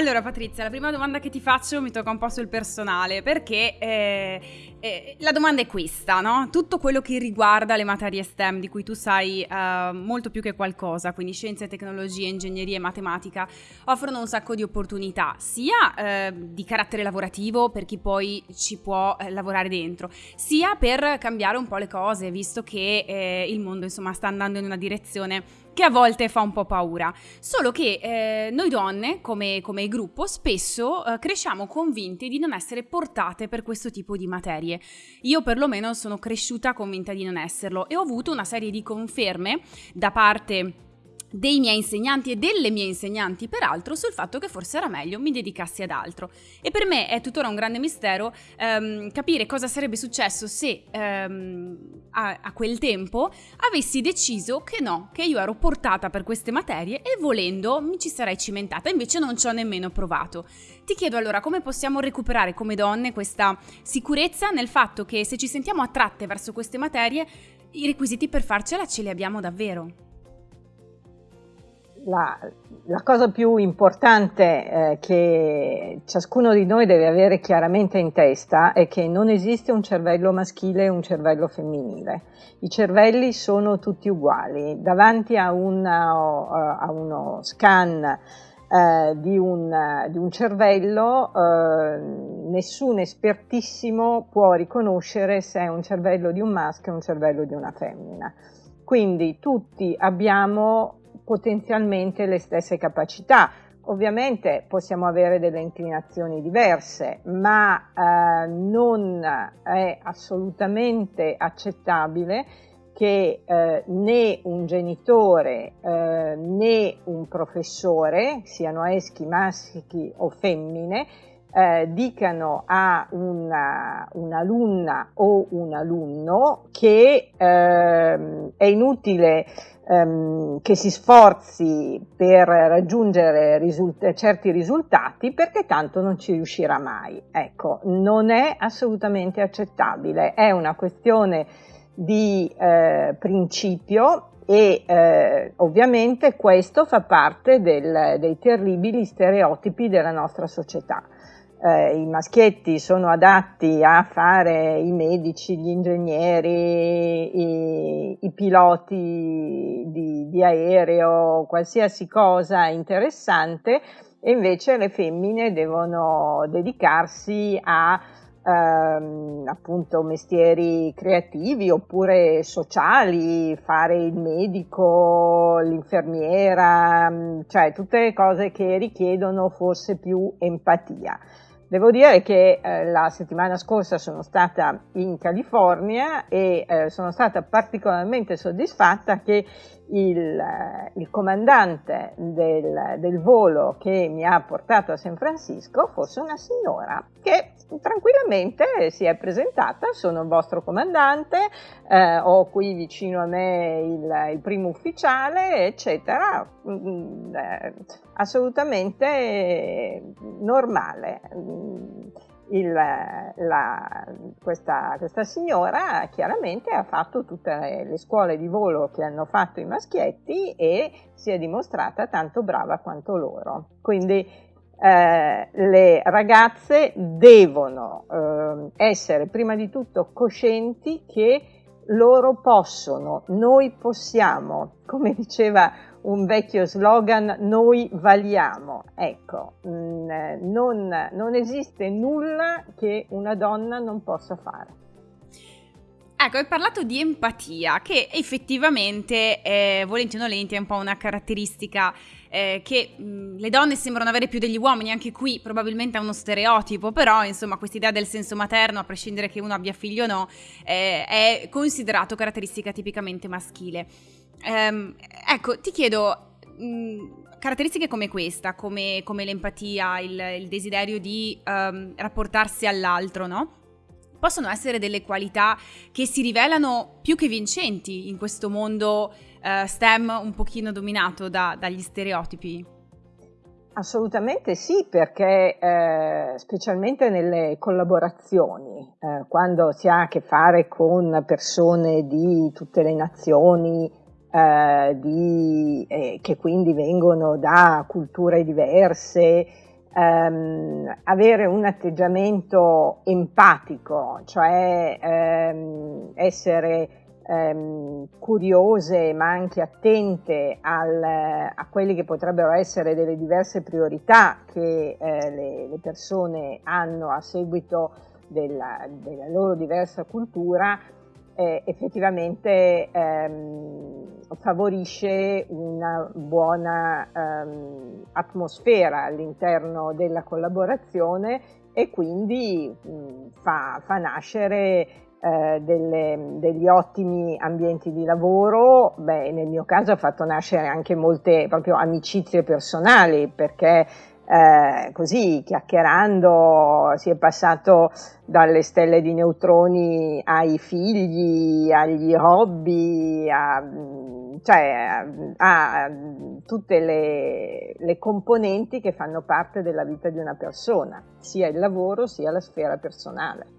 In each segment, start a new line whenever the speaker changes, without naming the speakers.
Allora Patrizia, la prima domanda che ti faccio mi tocca un po' sul personale, perché eh, eh, la domanda è questa, no? Tutto quello che riguarda le materie STEM, di cui tu sai eh, molto più che qualcosa, quindi scienze, tecnologie, ingegneria e matematica, offrono un sacco di opportunità, sia eh, di carattere lavorativo per chi poi ci può eh, lavorare dentro, sia per cambiare un po' le cose, visto che eh, il mondo insomma sta andando in una direzione che a volte fa un po' paura. Solo che eh, noi donne, come, come, gruppo, spesso eh, cresciamo convinti di non essere portate per questo tipo di materie. Io perlomeno sono cresciuta convinta di non esserlo e ho avuto una serie di conferme da parte dei miei insegnanti e delle mie insegnanti, peraltro, sul fatto che forse era meglio mi dedicassi ad altro. E per me è tuttora un grande mistero ehm, capire cosa sarebbe successo se ehm, a, a, quel tempo avessi deciso che no, che io ero portata per queste materie e volendo mi ci sarei cimentata, invece non ci ho nemmeno provato. Ti chiedo allora come possiamo recuperare come donne questa sicurezza nel fatto che se ci sentiamo attratte verso queste materie, i requisiti per farcela ce li abbiamo davvero
la, la, cosa più importante eh, che ciascuno di noi deve avere chiaramente in testa è che non esiste un cervello maschile e un cervello femminile. I cervelli sono tutti uguali. Davanti a, una, a uno scan eh, di, un, di, un, cervello eh, nessun espertissimo può riconoscere se è un cervello di un maschio o un cervello di una femmina. Quindi tutti abbiamo potenzialmente le stesse capacità. Ovviamente possiamo avere delle inclinazioni diverse, ma eh, non è assolutamente accettabile che eh, né un genitore eh, né un professore, siano eschi maschi o femmine, eh, dicano a una, un'alunna o un alunno che eh, è inutile ehm, che si sforzi per raggiungere risult- certi risultati perché tanto non ci riuscirà mai. Ecco, non è assolutamente accettabile, è una questione di eh, principio e eh, ovviamente questo fa parte del, dei terribili stereotipi della nostra società eh, i maschietti sono adatti a fare i medici, gli ingegneri, i, i piloti di, di, aereo, qualsiasi cosa interessante e invece le femmine devono dedicarsi a ehm, appunto mestieri creativi oppure sociali, fare il medico, l'infermiera, cioè tutte le cose che richiedono forse più empatia. Devo dire che eh, la settimana scorsa sono stata in California e eh, sono stata particolarmente soddisfatta che il, eh, il comandante del, del, volo che mi ha portato a San Francisco fosse una signora che tranquillamente si è presentata, sono il vostro comandante, eh, ho qui vicino a me il, il primo ufficiale, eccetera, mm, eh, assolutamente normale. Il, la, questa, questa, signora chiaramente ha fatto tutte le, le, scuole di volo che hanno fatto i maschietti e si è dimostrata tanto brava quanto loro. Quindi eh, le ragazze devono eh, essere prima di tutto coscienti che loro possono, noi possiamo, come diceva un vecchio slogan, noi valiamo. Ecco, mm, non, non esiste nulla che una donna non possa fare.
Ecco, hai parlato di empatia, che effettivamente, eh, volenti o nolenti, è un po' una caratteristica eh, che mh, le donne sembrano avere più degli uomini, anche qui probabilmente è uno stereotipo, però insomma questa idea del senso materno, a prescindere che uno abbia figli o no, eh, è considerato caratteristica tipicamente maschile. Ehm, ecco, ti chiedo... Mh, caratteristiche come questa, come, come l'empatia, il, il, desiderio di um, rapportarsi all'altro, no? possono essere delle qualità che si rivelano più che vincenti in questo mondo uh, STEM un pochino dominato da, dagli stereotipi.
Assolutamente sì, perché eh, specialmente nelle collaborazioni, eh, quando si ha a che fare con persone di tutte le nazioni, eh, di, eh, che quindi vengono da culture diverse, ehm, avere un atteggiamento empatico, cioè ehm, essere ehm, curiose ma anche attente al, a quelle che potrebbero essere delle diverse priorità che eh, le, le, persone hanno a seguito della, della loro diversa cultura, eh, effettivamente ehm, favorisce una buona ehm, atmosfera all'interno della collaborazione e quindi mh, fa, fa, nascere eh, delle, degli ottimi ambienti di lavoro, beh, nel mio caso ha fatto nascere anche molte proprio amicizie personali perché eh, così chiacchierando si è passato dalle stelle di neutroni ai figli, agli hobby, a, cioè a, a tutte le, le, componenti che fanno parte della vita di una persona, sia il lavoro sia la sfera personale.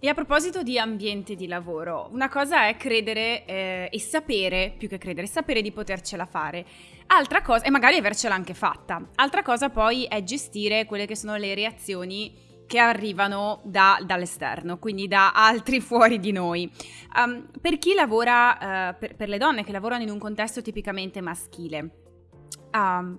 E a proposito di ambiente di lavoro, una cosa è credere eh, e sapere, più che credere, sapere di potercela fare. Altra cosa, e magari avercela anche fatta. Altra cosa poi è gestire quelle che sono le reazioni che arrivano da, dall'esterno, quindi da altri fuori di noi. Um, per chi lavora, uh, per, per le donne che lavorano in un contesto tipicamente maschile, um,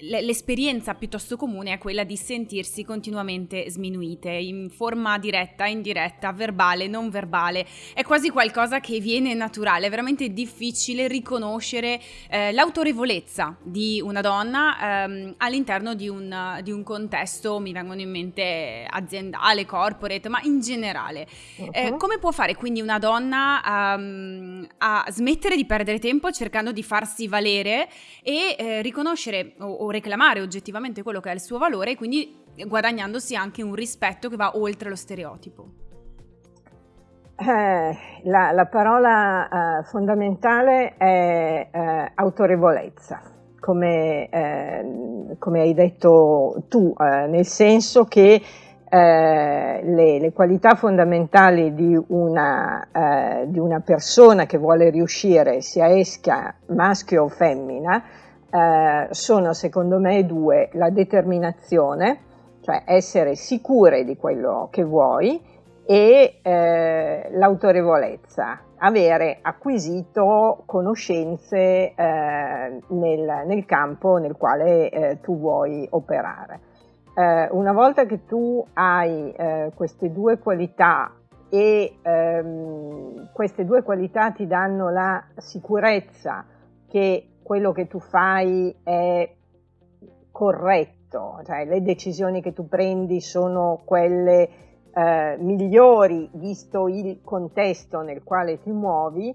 l'esperienza piuttosto comune è quella di sentirsi continuamente sminuite in forma diretta, indiretta, verbale, non verbale. È quasi qualcosa che viene naturale, è veramente difficile riconoscere eh, l'autorevolezza di una donna ehm, all'interno di un, di un, contesto, mi vengono in mente aziendale, corporate, ma in generale. Uh-huh. Eh, come può fare quindi una donna um, a smettere di perdere tempo cercando di farsi valere e eh, riconoscere o, o reclamare oggettivamente quello che è il suo valore quindi guadagnandosi anche un rispetto che va oltre lo stereotipo.
Eh, la, la, parola eh, fondamentale è eh, autorevolezza, come, eh, come, hai detto tu, eh, nel senso che eh, le, le, qualità fondamentali di una, di una persona che vuole riuscire, sia esca maschio o femmina, eh, sono secondo me due, la determinazione, cioè essere sicure di quello che vuoi, e eh, l'autorevolezza, avere acquisito conoscenze eh, nel, nel, campo nel quale eh, tu vuoi operare. Eh, una volta che tu hai eh, queste due qualità e ehm, queste due qualità ti danno la sicurezza che quello che tu fai è corretto, cioè le decisioni che tu prendi sono quelle eh, migliori visto il contesto nel quale ti muovi,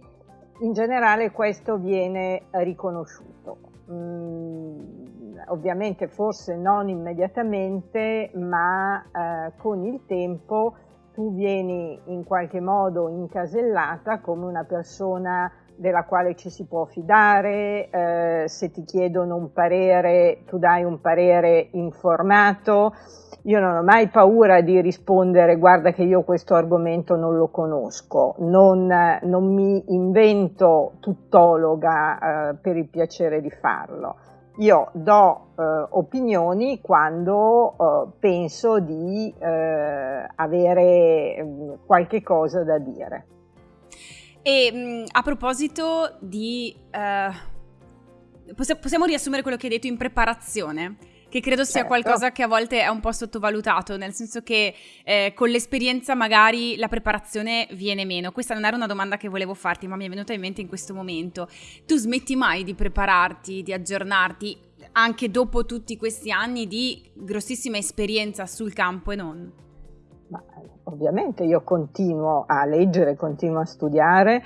in generale questo viene riconosciuto. Mm, ovviamente forse non immediatamente, ma eh, con il tempo tu vieni in qualche modo incasellata come una persona della quale ci si può fidare, eh, se ti chiedono un parere tu dai un parere informato. Io non ho mai paura di rispondere guarda che io questo argomento non lo conosco, non, non mi invento tuttologa eh, per il piacere di farlo. Io do eh, opinioni quando eh, penso di eh, avere mm, qualche cosa da dire.
E mh, a proposito di... Uh, possiamo riassumere quello che hai detto in preparazione? Che credo sia certo. qualcosa che a volte è un po' sottovalutato, nel senso che eh, con l'esperienza magari la preparazione viene meno. Questa non era una domanda che volevo farti, ma mi è venuta in mente in questo momento. Tu smetti mai di prepararti, di aggiornarti, anche dopo tutti questi anni di grossissima esperienza sul campo e non?
Ma, ovviamente io continuo a leggere, continuo a studiare,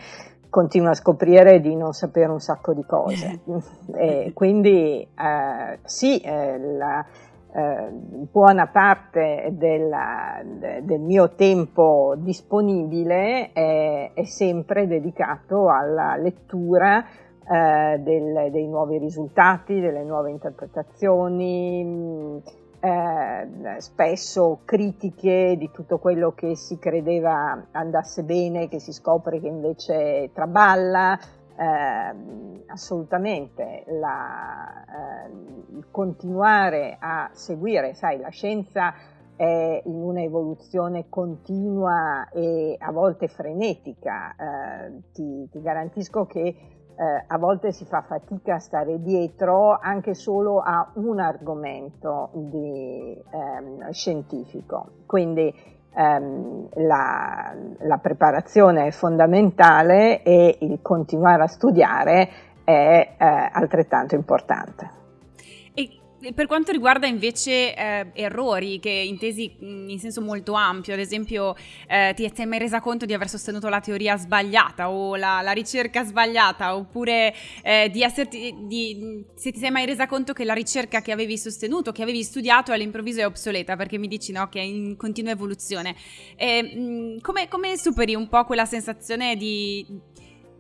continuo a scoprire di non sapere un sacco di cose. e quindi eh, sì, eh, la, eh, buona parte della, de, del mio tempo disponibile è, è sempre dedicato alla lettura eh, del, dei nuovi risultati, delle nuove interpretazioni, eh, spesso critiche di tutto quello che si credeva andasse bene, che si scopre che invece traballa. Eh, assolutamente la, eh, continuare a seguire, sai, la scienza è in un'evoluzione continua e a volte frenetica, eh, ti, ti, garantisco che eh, a volte si fa fatica a stare dietro anche solo a un argomento di, ehm, scientifico. Quindi ehm, la, la preparazione è fondamentale e il continuare a studiare è eh, altrettanto importante.
Per quanto riguarda invece eh, errori, che intesi in senso molto ampio, ad esempio eh, ti sei mai resa conto di aver sostenuto la teoria sbagliata o la, la ricerca sbagliata, oppure eh, di esserti, di, se ti sei mai resa conto che la ricerca che avevi sostenuto, che avevi studiato all'improvviso è obsoleta, perché mi dici no, che è in continua evoluzione. E, mh, come, come superi un po' quella sensazione di,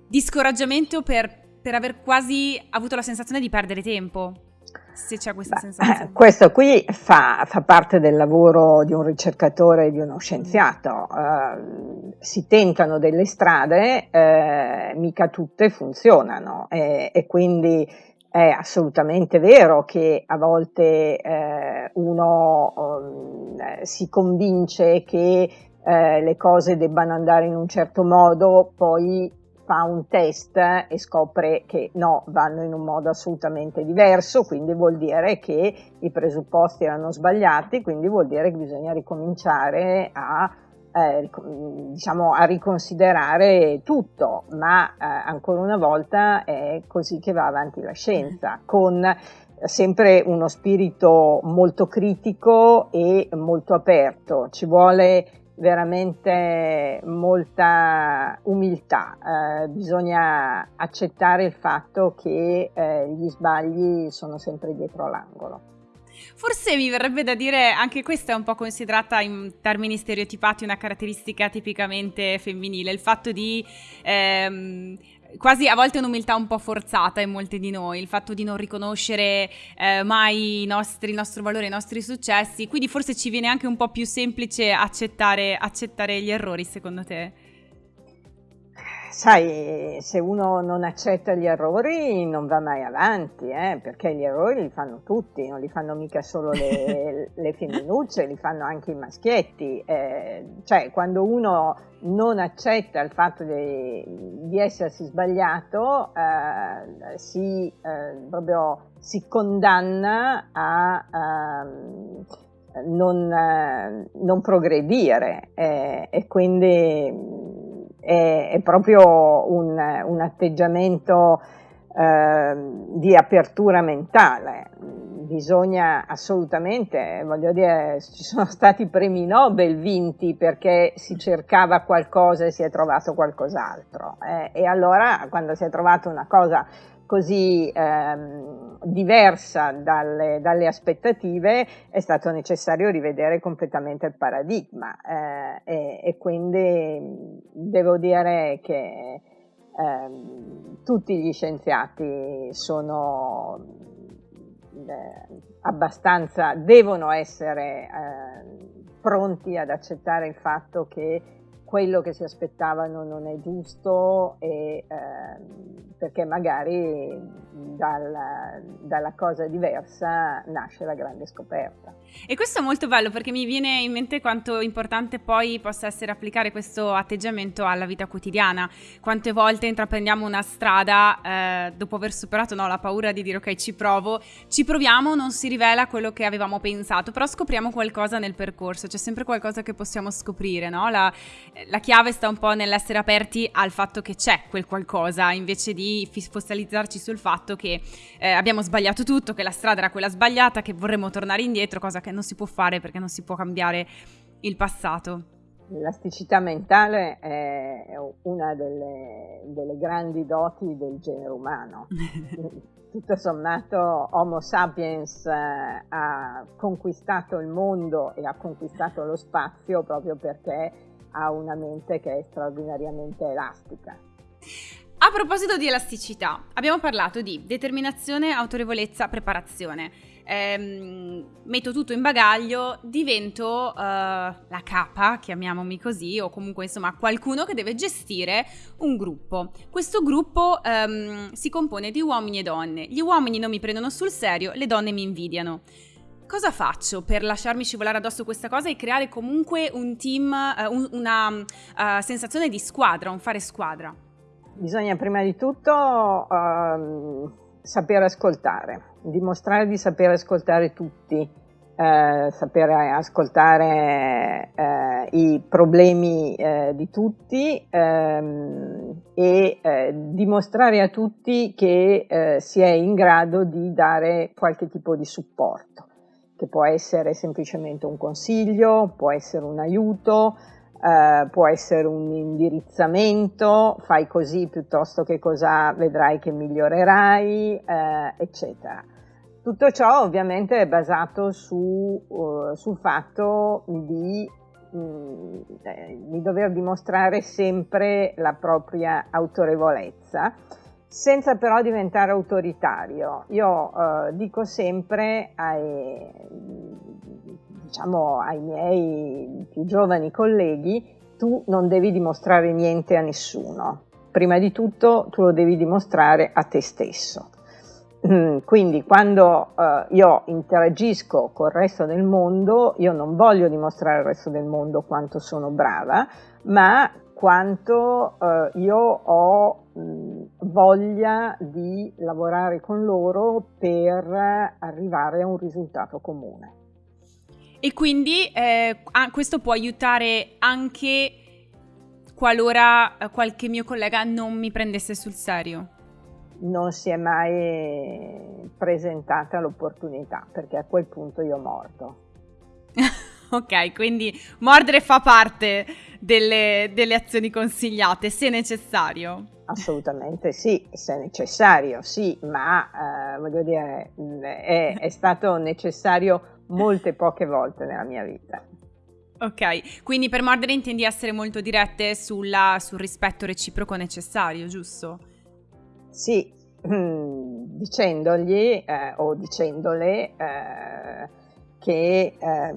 di scoraggiamento per per aver quasi avuto la sensazione di perdere tempo, se c'è questa Beh, sensazione.
Eh, questo qui fa, fa, parte del lavoro di un ricercatore e di uno scienziato. Uh, si tentano delle strade, uh, mica tutte funzionano e, e, quindi è assolutamente vero che a volte uh, uno um, si convince che le cose debbano andare in un certo modo, poi fa un test e scopre che no, vanno in un modo assolutamente diverso, quindi vuol dire che i presupposti erano sbagliati, quindi vuol dire che bisogna ricominciare a, eh, diciamo, a riconsiderare tutto, ma eh, ancora una volta è così che va avanti la scienza, con sempre uno spirito molto critico e molto aperto. Ci vuole veramente molta umiltà, eh, bisogna accettare il fatto che eh, gli sbagli sono sempre dietro l'angolo.
Forse mi verrebbe da dire anche questa è un po' considerata in termini stereotipati una caratteristica tipicamente femminile, il fatto di ehm, quasi a volte un'umiltà un po' forzata in molti di noi, il fatto di non riconoscere eh, mai i nostri, il nostro valore, i nostri successi, quindi forse ci viene anche un po' più semplice accettare, accettare gli errori secondo te?
Sai, se uno non accetta gli errori non va mai avanti, eh, perché gli errori li fanno tutti, non li fanno mica solo le, le femminucce, li fanno anche i maschietti. Eh, cioè, quando uno non accetta il fatto di, di essersi sbagliato, eh, si, eh, proprio, si condanna a ehm, non, eh, non progredire eh, e quindi è, è proprio un, un atteggiamento eh, di apertura mentale. Bisogna assolutamente, voglio dire, ci sono stati premi Nobel vinti perché si cercava qualcosa e si è trovato qualcos'altro. Eh, e allora quando si è trovato una cosa così ehm, diversa dalle, dalle, aspettative è stato necessario rivedere completamente il paradigma eh, e, e, quindi devo dire che ehm, tutti gli scienziati sono eh, abbastanza, devono essere eh, pronti ad accettare il fatto che quello che si aspettavano non è giusto e, eh, perché magari dalla, dalla, cosa diversa nasce la grande scoperta.
E questo è molto bello perché mi viene in mente quanto importante poi possa essere applicare questo atteggiamento alla vita quotidiana. Quante volte intraprendiamo una strada eh, dopo aver superato no, la paura di dire ok ci provo, ci proviamo, non si rivela quello che avevamo pensato, però scopriamo qualcosa nel percorso, c'è sempre qualcosa che possiamo scoprire, no? la, la chiave sta un po' nell'essere aperti al fatto che c'è quel qualcosa invece di focalizzarci sul fatto che eh, abbiamo sbagliato tutto, che la strada era quella sbagliata, che vorremmo tornare indietro, cosa che non si può fare perché non si può cambiare il passato.
L'elasticità mentale è una delle, delle grandi doti del genere umano. Tutto sommato Homo sapiens eh, ha conquistato il mondo e ha conquistato lo spazio proprio perché ha una mente che è straordinariamente elastica.
A proposito di elasticità, abbiamo parlato di determinazione, autorevolezza, preparazione. ehm, metto tutto in bagaglio, divento uh, la capa, chiamiamomi così, o comunque insomma qualcuno che deve gestire un gruppo. Questo gruppo um, si compone di uomini e donne. Gli uomini non mi prendono sul serio, le donne mi invidiano. Cosa faccio per lasciarmi scivolare addosso questa cosa e creare comunque un team, uh, un, una uh, sensazione di squadra, un fare squadra?
Bisogna prima di tutto uh, sapere ascoltare, dimostrare di sapere ascoltare tutti, eh, sapere ascoltare eh, i problemi eh, di tutti ehm, e eh, dimostrare a tutti che eh, si è in grado di dare qualche tipo di supporto, che può essere semplicemente un consiglio, può essere un aiuto, Uh, può essere un indirizzamento, fai così piuttosto che cosa vedrai che migliorerai, uh, eccetera. Tutto ciò ovviamente è basato su, uh, sul fatto di, mh, mm, eh, di, dover dimostrare sempre la propria autorevolezza, senza però diventare autoritario. Io dico sempre ai, diciamo ai miei più giovani colleghi, tu non devi dimostrare niente a nessuno. Prima di tutto tu lo devi dimostrare a te stesso. Mm, quindi quando uh, io interagisco col resto del mondo, io non voglio dimostrare al resto del mondo quanto sono brava, ma quanto uh, io ho voglia di lavorare con loro per arrivare a un risultato comune.
E quindi eh, questo può aiutare anche qualora eh, qualche mio collega non mi prendesse sul serio.
Non si è mai presentata l'opportunità perché a quel punto io mordo.
ok, quindi mordere fa parte delle, delle azioni consigliate se necessario.
Assolutamente sì, se necessario, sì, ma eh, voglio dire, è, è stato necessario molte poche volte nella mia vita.
Ok, quindi per mordere intendi essere molto dirette sulla, sul rispetto reciproco necessario, giusto?
Sì, dicendogli eh, o dicendole eh, che eh,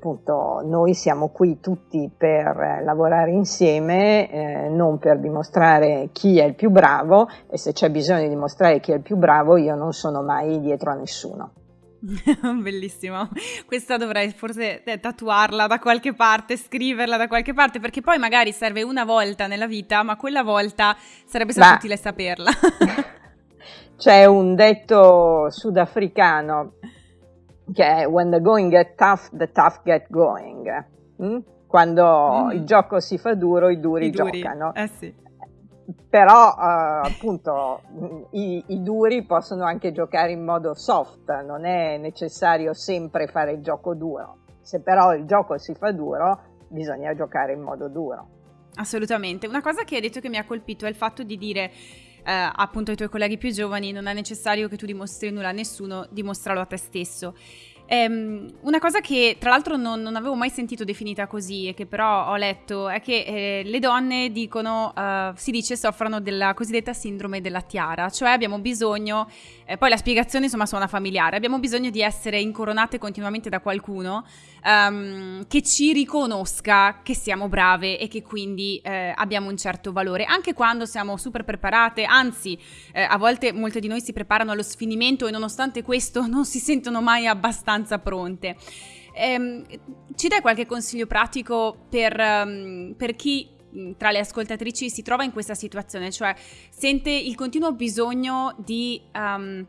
appunto noi siamo qui tutti per lavorare insieme, eh, non per dimostrare chi è il più bravo e se c'è bisogno di dimostrare chi è il più bravo io non sono mai dietro a nessuno.
Bellissimo. Questa dovrei forse eh, tatuarla da qualche parte, scriverla da qualche parte, perché poi magari serve una volta nella vita, ma quella volta sarebbe stato utile saperla.
C'è un detto sudafricano che è When the going get tough, the tough get going. Mm? Quando mm. il gioco si fa duro, i duri, I duri. giocano.
Eh sì
però uh, appunto i, i, duri possono anche giocare in modo soft, non è necessario sempre fare il gioco duro. Se però il gioco si fa duro, bisogna giocare in modo duro.
Assolutamente. Una cosa che hai detto che mi ha colpito è il fatto di dire eh, appunto ai tuoi colleghi più giovani non è necessario che tu dimostri nulla a nessuno, dimostralo a te stesso. Um, una cosa che tra l'altro non, non, avevo mai sentito definita così e che però ho letto è che eh, le donne dicono, uh, si dice, soffrono della cosiddetta sindrome della tiara, cioè abbiamo bisogno, eh, poi la spiegazione insomma suona familiare, abbiamo bisogno di essere incoronate continuamente da qualcuno um, che ci riconosca che siamo brave e che quindi eh, abbiamo un certo valore, anche quando siamo super preparate, anzi eh, a volte molte di noi si preparano allo sfinimento e nonostante questo non si sentono mai abbastanza pronte. Um, ci dai qualche consiglio pratico per, um, per chi tra le ascoltatrici si trova in questa situazione, cioè sente il continuo bisogno di um,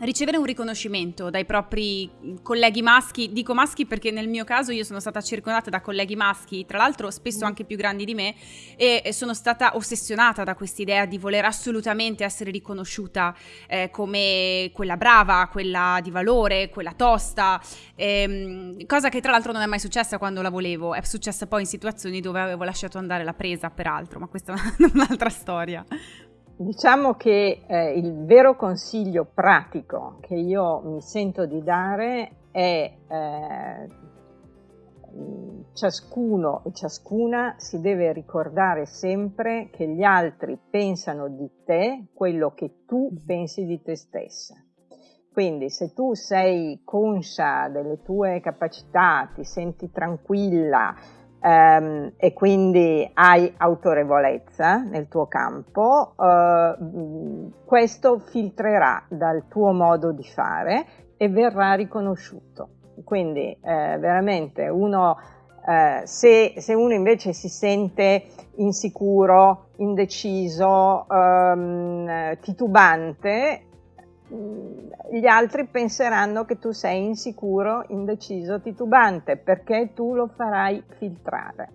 ricevere un riconoscimento dai propri colleghi maschi, dico maschi perché nel mio caso io sono stata circondata da colleghi maschi, tra l'altro spesso anche più grandi di me, e sono stata ossessionata da quest'idea di voler assolutamente essere riconosciuta eh, come quella brava, quella di valore, quella tosta, ehm, cosa che tra l'altro non è mai successa quando la volevo, è successa poi in situazioni dove avevo lasciato andare la presa, peraltro, ma questa è un'altra storia.
Diciamo che eh, il vero consiglio pratico che io mi sento di dare è eh, ciascuno e ciascuna si deve ricordare sempre che gli altri pensano di te quello che tu pensi di te stessa. Quindi se tu sei conscia delle tue capacità, ti senti tranquilla ehm, e quindi hai autorevolezza nel tuo campo, eh, questo filtrerà dal tuo modo di fare e verrà riconosciuto. Quindi eh, veramente uno, eh, se, se, uno invece si sente insicuro, indeciso, ehm, titubante, Mm, gli altri penseranno che tu sei insicuro, indeciso, titubante, perché tu lo farai filtrare.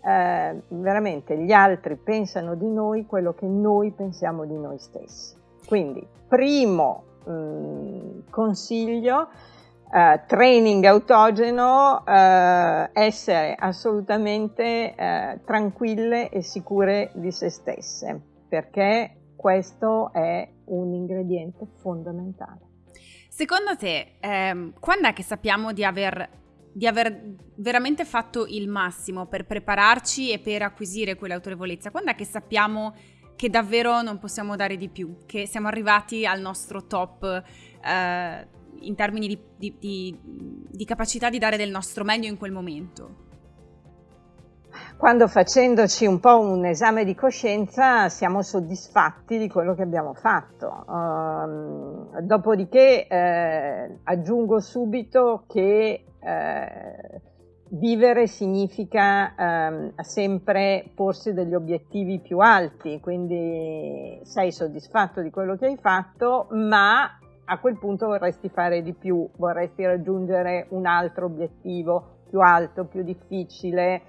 Eh, veramente gli altri pensano di noi quello che noi pensiamo di noi stessi. Quindi, primo mh, mm, consiglio, eh, training autogeno, eh, essere assolutamente eh, tranquille e sicure di se stesse, perché questo è un ingrediente fondamentale.
Secondo te, ehm, quando è che sappiamo di aver, di aver, veramente fatto il massimo per prepararci e per acquisire quell'autorevolezza? Quando è che sappiamo che davvero non possiamo dare di più, che siamo arrivati al nostro top eh, in termini di, di, di, di capacità di dare del nostro meglio in quel momento?
Quando facendoci un po' un esame di coscienza siamo soddisfatti di quello che abbiamo fatto. Uh, dopodiché eh, aggiungo subito che eh, vivere significa eh, sempre porsi degli obiettivi più alti, quindi sei soddisfatto di quello che hai fatto, ma a quel punto vorresti fare di più, vorresti raggiungere un altro obiettivo più alto, più difficile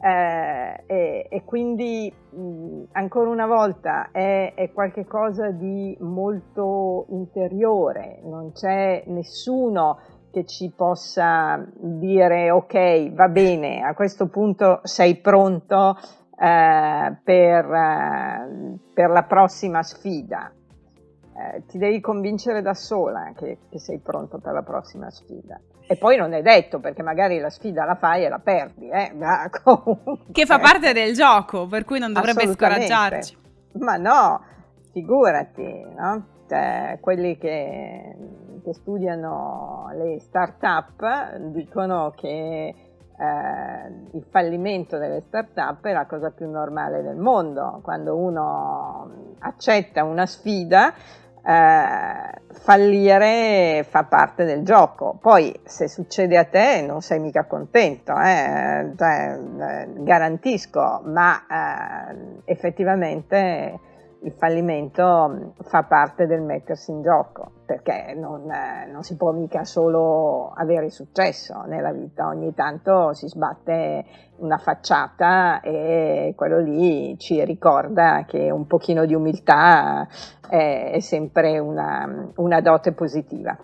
eh, e, e, quindi mh, ancora una volta è, è qualcosa di molto interiore, non c'è nessuno che ci possa dire ok, va bene, a questo punto sei pronto eh, per, eh, per, la prossima sfida. Eh, ti devi convincere da sola che, che sei pronto per la prossima sfida. E poi non è detto perché magari la sfida la fai e la perdi, eh? Ma
che fa parte del gioco, per cui non dovrebbe scoraggiarci.
Ma no, figurati, no? Cioè, quelli che, che, studiano le start-up dicono che eh, il fallimento delle start-up è la cosa più normale del mondo. Quando uno accetta una sfida, eh, fallire fa parte del gioco. Poi se succede a te non sei mica contento, eh? cioè, eh, garantisco, ma eh, effettivamente il fallimento fa parte del mettersi in gioco, perché non, eh, non, si può mica solo avere successo nella vita, ogni tanto si sbatte una facciata e quello lì ci ricorda che un pochino di umiltà è, è sempre una, una dote positiva.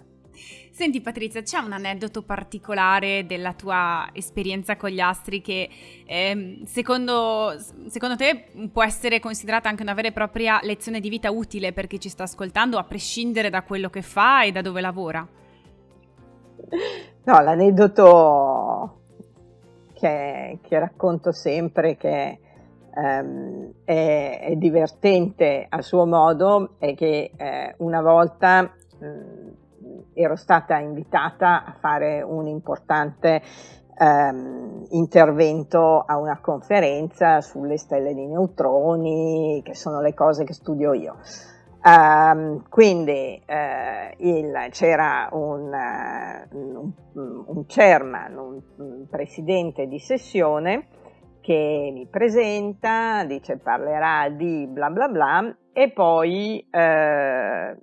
Senti Patrizia, c'è un aneddoto particolare della tua esperienza con gli astri che eh, secondo, secondo, te può essere considerata anche una vera e propria lezione di vita utile per chi ci sta ascoltando, a prescindere da quello che fa e da dove lavora?
No, l'aneddoto che, che racconto sempre, che ehm, è, è, divertente a suo modo, è che eh, una volta... Mh, ero stata invitata a fare un importante ehm, intervento a una conferenza sulle stelle di neutroni, che sono le cose che studio io. Um, quindi eh, il, c'era un, un, un chairman, un, un, presidente di sessione che mi presenta, dice parlerà di bla bla bla e poi eh,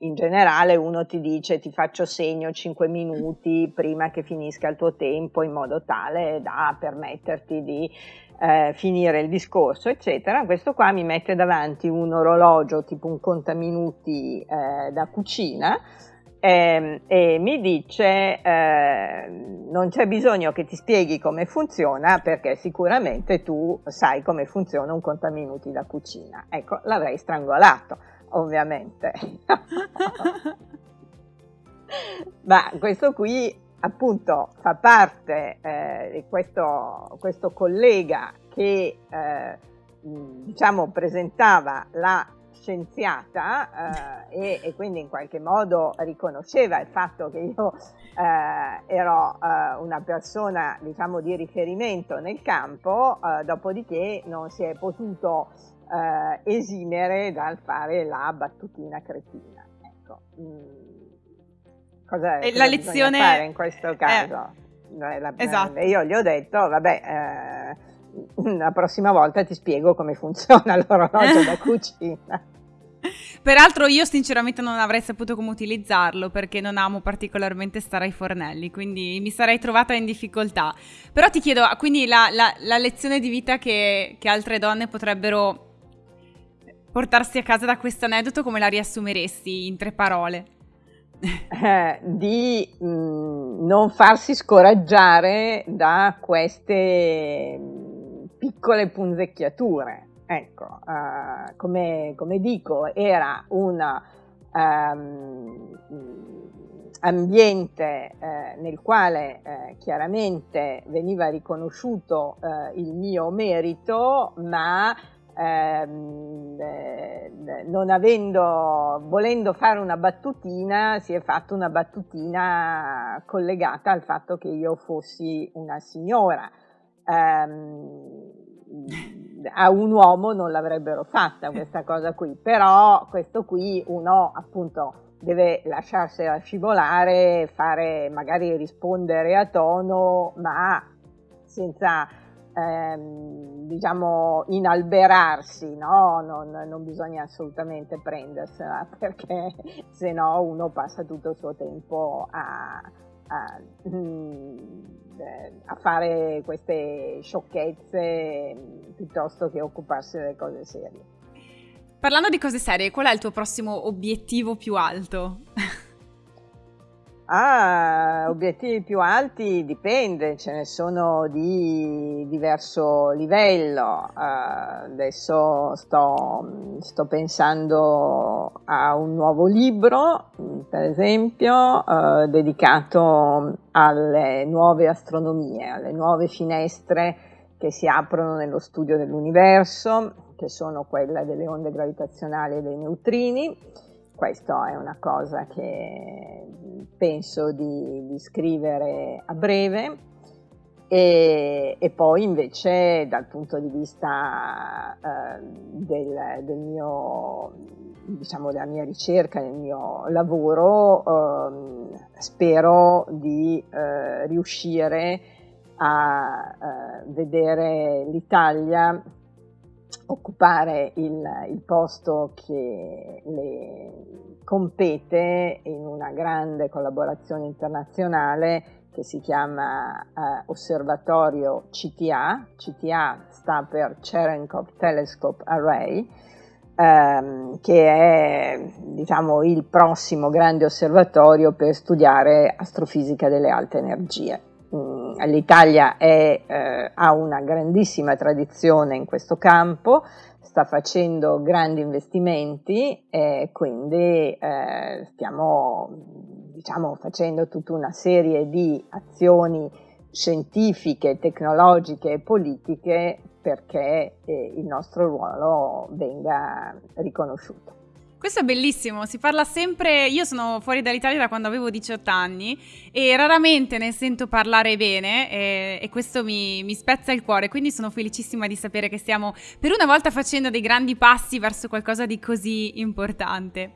in generale uno ti dice ti faccio segno 5 minuti prima che finisca il tuo tempo in modo tale da permetterti di eh, finire il discorso, eccetera. Questo qua mi mette davanti un orologio tipo un contaminuti eh, da cucina eh, e mi dice eh, non c'è bisogno che ti spieghi come funziona perché sicuramente tu sai come funziona un contaminuti da cucina. Ecco, l'avrei strangolato ovviamente. Ma questo qui appunto fa parte eh, di questo, questo, collega che eh, diciamo presentava la scienziata eh, e, e, quindi in qualche modo riconosceva il fatto che io eh, ero eh, una persona diciamo di riferimento nel campo, eh, dopodiché non si è potuto eh, esimere dal fare la battutina cretina. Ecco. Mm. Cosa, cosa
la lezione
fare in questo caso? La,
esatto.
Io gli ho detto, vabbè la prossima volta ti spiego come funziona l'orologio da cucina.
Peraltro io sinceramente non avrei saputo come utilizzarlo perché non amo particolarmente stare ai fornelli, quindi mi sarei trovata in difficoltà. Però ti chiedo, quindi la, la, la lezione di vita che, che, altre donne potrebbero portarsi a casa da questo aneddoto, come la riassumeresti in tre parole?
Eh, di mh, mm, non farsi scoraggiare da queste piccole punzecchiature. Ecco, uh, come, come, dico, era un um, ambiente eh, nel quale eh, chiaramente veniva riconosciuto eh, il mio merito, ma ehm, eh, non avendo, volendo fare una battutina, si è fatta una battutina collegata al fatto che io fossi una signora. Ehm, a un uomo non l'avrebbero fatta questa cosa qui, però questo qui uno appunto deve lasciarsela scivolare, fare magari rispondere a tono, ma senza ehm, diciamo inalberarsi, no? non, non, bisogna assolutamente prendersela perché se no uno passa tutto il suo tempo a, a mm, a fare queste sciocchezze piuttosto che occuparsi delle cose serie.
Parlando di cose serie, qual è il tuo prossimo obiettivo più alto?
Ah, obiettivi più alti dipende, ce ne sono di diverso livello. Uh, adesso sto, sto, pensando a un nuovo libro, per esempio, uh, dedicato alle nuove astronomie, alle nuove finestre che si aprono nello studio dell'universo, che sono quelle delle onde gravitazionali e dei neutrini questa è una cosa che penso di, di scrivere a breve. E, e, poi invece dal punto di vista eh, del, del, mio, diciamo, della mia ricerca, del mio lavoro, eh, spero di eh, riuscire a eh, vedere l'Italia occupare il, il posto che le compete in una grande collaborazione internazionale che si chiama eh, Osservatorio CTA, CTA sta per Cherenkov Telescope Array, ehm, che è diciamo, il prossimo grande osservatorio per studiare astrofisica delle alte energie. Mm, L'Italia è, eh, ha una grandissima tradizione in questo campo, sta facendo grandi investimenti e quindi eh, stiamo diciamo, facendo tutta una serie di azioni scientifiche, tecnologiche e politiche perché eh, il nostro ruolo venga riconosciuto.
Questo è bellissimo, si parla sempre, io sono fuori dall'Italia da quando avevo 18 anni e raramente ne sento parlare bene e, e questo mi, mi, spezza il cuore, quindi sono felicissima di sapere che stiamo per una volta facendo dei grandi passi verso qualcosa di così importante.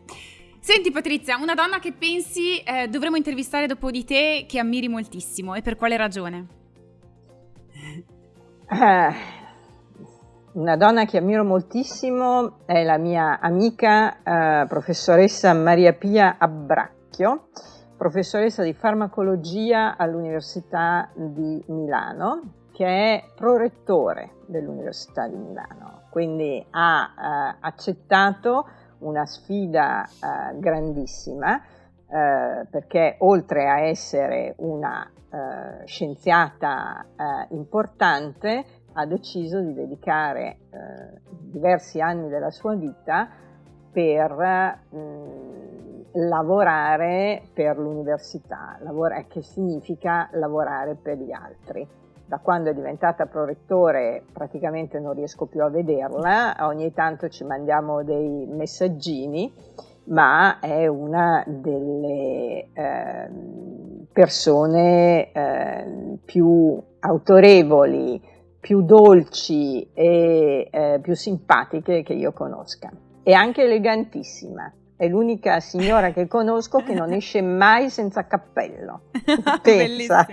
Senti Patrizia, una donna che pensi eh, dovremmo intervistare dopo di te che ammiri moltissimo e per quale ragione?
Eh, una donna che ammiro moltissimo è la mia amica eh, professoressa Maria Pia Abbracchio, professoressa di farmacologia all'Università di Milano, che è prorettore dell'Università di Milano, quindi ha eh, accettato una sfida eh, grandissima eh, perché oltre a essere una eh, scienziata eh, importante, ha deciso di dedicare eh, diversi anni della sua vita per mh, mm, lavorare per l'università, lavora, che significa lavorare per gli altri. da quando è diventata prorettore praticamente non riesco più a vederla, ogni tanto ci mandiamo dei messaggini, ma è una delle eh, persone eh, più autorevoli, più dolci e eh, più simpatiche che io conosca. E anche elegantissima è l'unica signora che conosco che non esce mai senza cappello.
Pensa.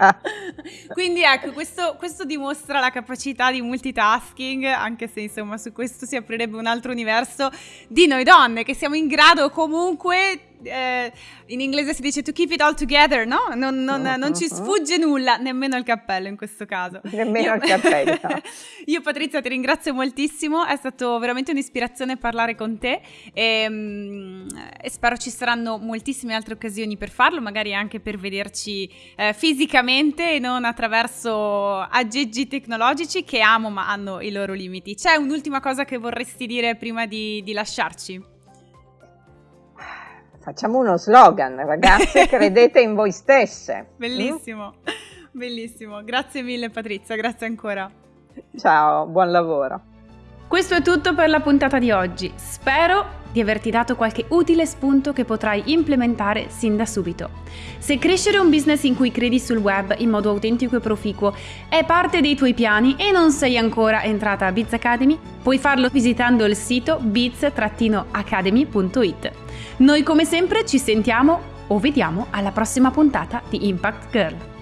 Quindi ecco, questo, questo, dimostra la capacità di multitasking, anche se insomma su questo si aprirebbe un altro universo di noi donne, che siamo in grado comunque eh, in inglese si dice to keep it all together, no? Non, non, uh-huh. non, ci sfugge nulla, nemmeno il cappello in questo caso.
Nemmeno io, il cappello.
io Patrizia ti ringrazio moltissimo, è stato veramente un'ispirazione parlare con te e, um, e, spero ci saranno moltissime altre occasioni per farlo, magari anche per vederci eh, fisicamente e non attraverso aggeggi tecnologici che amo ma hanno i loro limiti. C'è un'ultima cosa che vorresti dire prima di, di lasciarci?
Facciamo uno slogan, ragazze, credete in voi stesse.
Bellissimo, mm? bellissimo. Grazie mille Patrizia, grazie ancora.
Ciao, buon lavoro.
Questo è tutto per la puntata di oggi. Spero di averti dato qualche utile spunto che potrai implementare sin da subito. Se crescere un business in cui credi sul web in modo autentico e proficuo è parte dei tuoi piani e non sei ancora entrata a Biz Academy, puoi farlo visitando il sito biz-academy.it. Noi come sempre ci sentiamo o vediamo alla prossima puntata di Impact Girl.